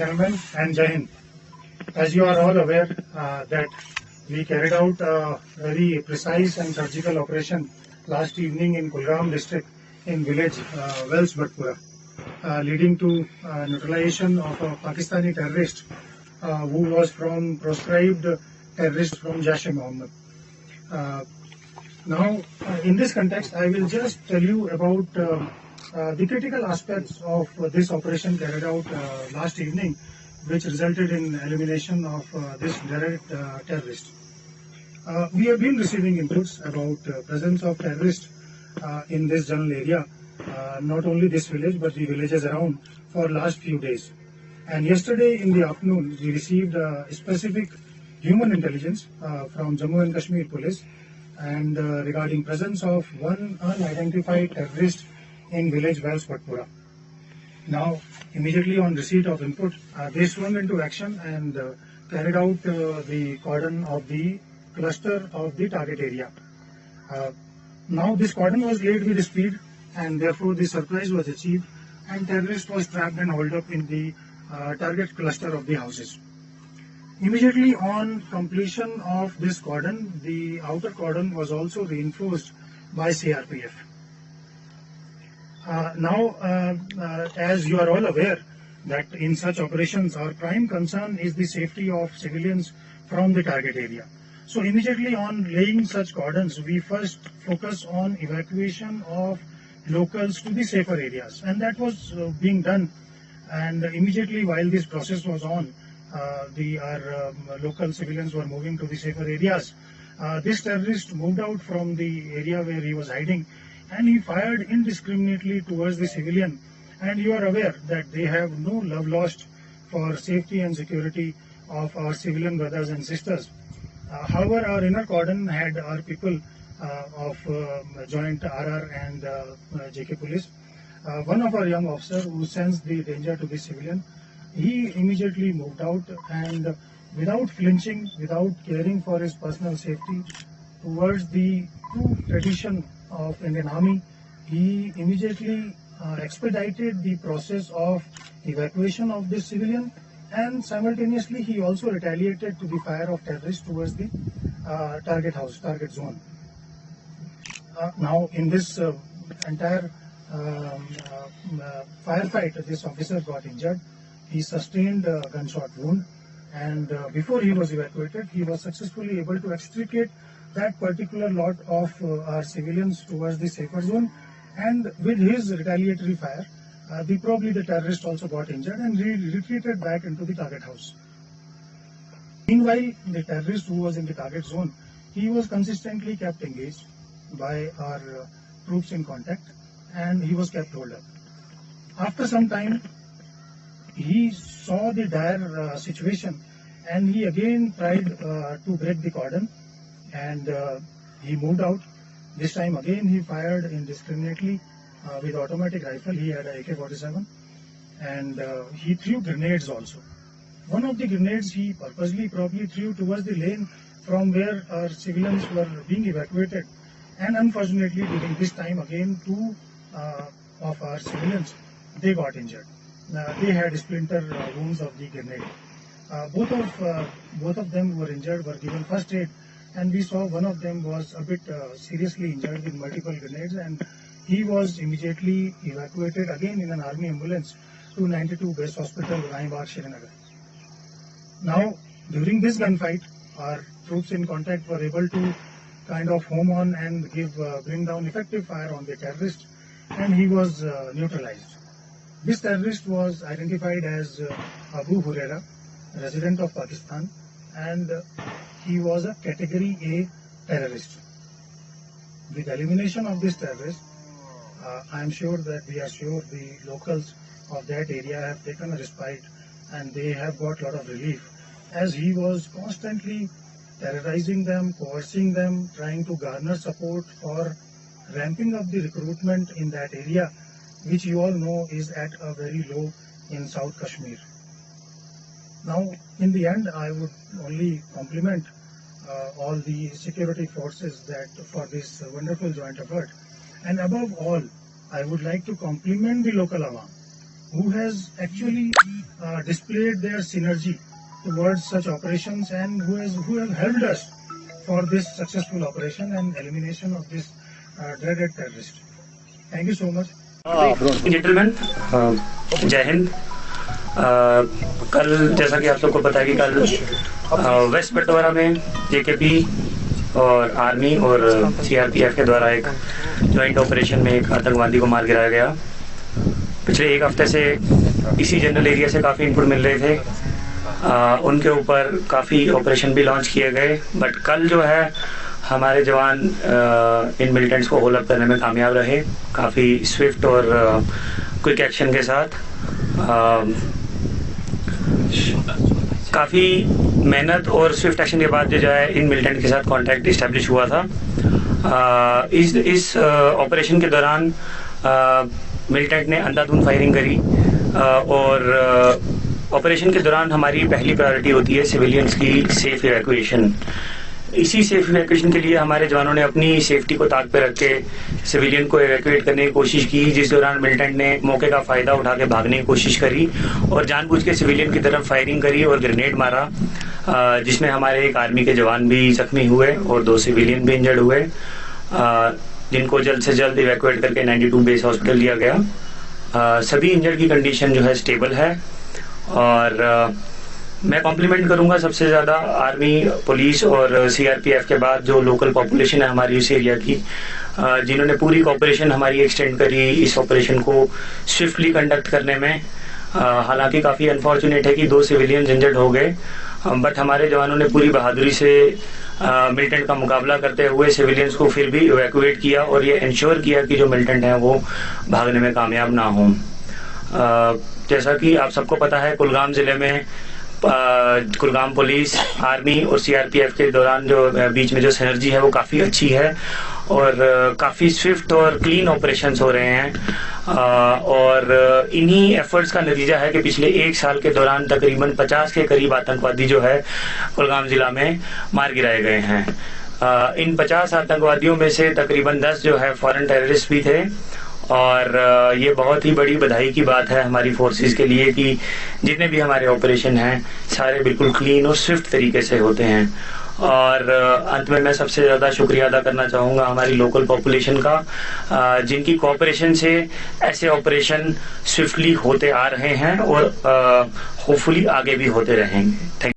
gentlemen, and Jai Hind. As you are all aware uh, that we carried out a very precise and surgical operation last evening in Kulgam district in village uh, Wells Bhatpura, uh, leading to uh, neutralization of a Pakistani terrorist uh, who was from proscribed terrorist from Jaish-e-Mohammed. Uh, now, uh, in this context, I will just tell you about uh, the critical aspects of uh, this operation carried out uh, last evening, which resulted in elimination of uh, this direct terrorist. We have been receiving inputs about presence of terrorists in this general area, not only this village but the villages around for last few days. And yesterday in the afternoon, we received specific human intelligence uh, from Jammu and Kashmir Police and uh, regarding presence of one unidentified terrorist in village Wells Patpura. Now, immediately on receipt of input, uh, they swung into action and uh, carried out uh, the cordon of the cluster of the target area. Uh, now, this cordon was laid with speed and therefore the surprise was achieved and terrorist was trapped and held up in the uh, target cluster of the houses. Immediately on completion of this cordon, the outer cordon was also reinforced by CRPF. Uh, now, uh, uh, as you are all aware, that in such operations, our prime concern is the safety of civilians from the target area. So immediately on laying such cordons, we first focus on evacuation of locals to the safer areas, and that was uh, being done. And immediately while this process was on, uh, the our um, local civilians were moving to the safer areas. Uh, this terrorist moved out from the area where he was hiding and he fired indiscriminately towards the civilian. And you are aware that they have no love lost for safety and security of our civilian brothers and sisters. Uh, however, our inner cordon had our people uh, of uh, joint RR and uh, uh, JK police. Uh, one of our young officers who sensed the danger to the civilian, he immediately moved out and without flinching, without caring for his personal safety, towards the true tradition of Indian Army, he immediately uh, expedited the process of evacuation of this civilian and simultaneously he also retaliated to the fire of terrorists towards the uh, target house, target zone. Uh, now in this uh, entire um, uh, uh, firefight, this officer got injured. He sustained a gunshot wound and before he was evacuated, he was successfully able to extricate that particular lot of uh, our civilians towards the safer zone and with his retaliatory fire, uh, the probably the terrorist also got injured and re- retreated back into the target house. Meanwhile, the terrorist who was in the target zone, he was consistently kept engaged by our uh, troops in contact and he was kept hold up. After some time, he saw the dire uh, situation and he again tried uh, to break the cordon and uh, he moved out. This time again he fired indiscriminately uh, with automatic rifle. He had a AK-47 and uh, he threw grenades also. One of the grenades he purposely probably threw towards the lane from where our civilians were being evacuated and unfortunately during this time again two uh, of our civilians they got injured. Uh, they had splinter uh, wounds of the grenade. Both of both of them were injured, were given first aid, and we saw one of them was a bit uh, seriously injured with multiple grenades, and he was immediately evacuated again in an army ambulance to 92 Base Hospital, Raibagh, Srinagar. Now, during this gunfight, our troops in contact were able to kind of home on and give uh, bring down effective fire on the terrorist, and he was uh, neutralized. This terrorist was identified as uh, Abu Huraira, resident of Pakistan, and uh, he was a category A terrorist. With elimination of this terrorist, uh, I am sure that we are sure the locals of that area have taken a respite and they have got a lot of relief as he was constantly terrorizing them, coercing them, trying to garner support for ramping up the recruitment in that area, which you all know is at a very low in South Kashmir. Now, in the end, I would only compliment uh, all the security forces that for this wonderful joint effort. And above all, I would like to compliment the local awam who has actually uh, displayed their synergy towards such operations and who has who have helped us for this successful operation and elimination of this uh, dreaded terrorist. Thank you so much. Uh, gentlemen, uh, Jai Hind. कल जैसा कि आप सबको पता है कि कल waste पटवारा में जेकेपी और आर्मी और सीआरपीएफ के द्वारा एक ज्वाइंट ऑपरेशन में एक आतंकवादी को मार गिराया गया। पिछले एक हफ़्ते से इसी जनरल एरिया से काफ़ी इनपुट मिल रहे थे। अ, उनके ऊपर काफ़ी ऑपरेशन भी लॉन्च किए गए। बट कल जो है हमारे जवान इन मिलिटेंट्स को होल अप करने में कामयाब रहे। काफ़ी स्विफ्ट और क्विक एक्शन के साथ। अ, काफ़ी मेहनत और स्विफ्ट एक्शन के बाद जो है इन मिलिटेंट के साथ कांटेक्ट इस्टेब्लिश हुआ था। आ, इस इस ऑपरेशन के दौरान मिलिटेंट ने अंधाधुंध फायरिंग करी आ, और ऑपरेशन के दौरान हमारी पहली प्रायोरिटी होती है सिविलियंस की सेफ़ इवैक्यूएशन इसी सेफ़ इवैक्यूएशन के लिए हमारे जवानों ने अपनी सेफ्टी को ताक पे रख के सिविलियन को इवैक्यूएट करने की कोशिश की, जिस दौरान मिलिटेंट ने मौके का फ़ायदा उठा के भागने की कोशिश करी और जानबूझ के सिविलियन की तरफ़ फायरिंग करी और ग्रेनेड मारा जिसमें हमारे एक आर्मी के जवान भी जख्मी हुए और दो सिविलियन भी इंजर्ड हुए जिनको जल्द से जल्द इवैक्यूएट करके 92 बेस हॉस्पिटल लिया गया। सभी इंजर्ड की कंडीशन जो है स्टेबल है और मैं कॉम्प्लीमेंट करूँगा सबसे ज़्यादा आर्मी पुलिस और सीआरपीएफ के बाद जो लोकल पॉपुलेशन है हमारी उस एरिया की जिन्होंने पूरी कॉपरेशन हमारी एक्सटेंड करी इस ऑपरेशन को स्विफ्टली कंडक्ट करने में। हालाँकि काफ़ी अनफॉर्चुनेट है कि दो सिविलियन इंजर्ड हो गए बट हमारे जवानों ने पूरी बहादुरी से मिलिटेंट का मुकाबला करते हुए सिविलियंस को फिर भी इवैक्यूएट किया और ये इंश्योर किया कि जो मिलिटेंट हैं वो भागने में कामयाब ना हों। जैसा कि आप सबको पता है, कुलगाम ज़िले में कुलगाम पुलिस, आर्मी और सीआरपीएफ के दौरान जो बीच में जो सिनर्जी है वो काफ़ी अच्छी है और काफ़ी स्विफ्ट और क्लीन ऑपरेशंस हो रहे हैं। और इन्हीं एफर्ट्स का नतीजा है कि पिछले एक साल के दौरान तकरीबन 50 के करीब आतंकवादी जो है कुलगाम जिला में मार गिराए गए हैं। इन 50 आतंकवादियों में से तकरीबन 10 जो है फॉरेन टेररिस्ट भी थे और ये बहुत ही बड़ी बधाई की बात है हमारी फोर्सेस के लिए कि जितने भी हमारे ऑपरेशन हैं, सारे बिल्कुल क्लीन और स्विफ्ट तरीके से होते हैं। और अंत में मैं सबसे ज़्यादा शुक्रिया अदा करना चाहूँगा हमारी लोकल पॉपुलेशन का जिनकी कोऑपरेशन से ऐसे ऑपरेशन स्विफ्टली होते आ रहे हैं और होपफुली आगे भी होते रहेंगे। थैंक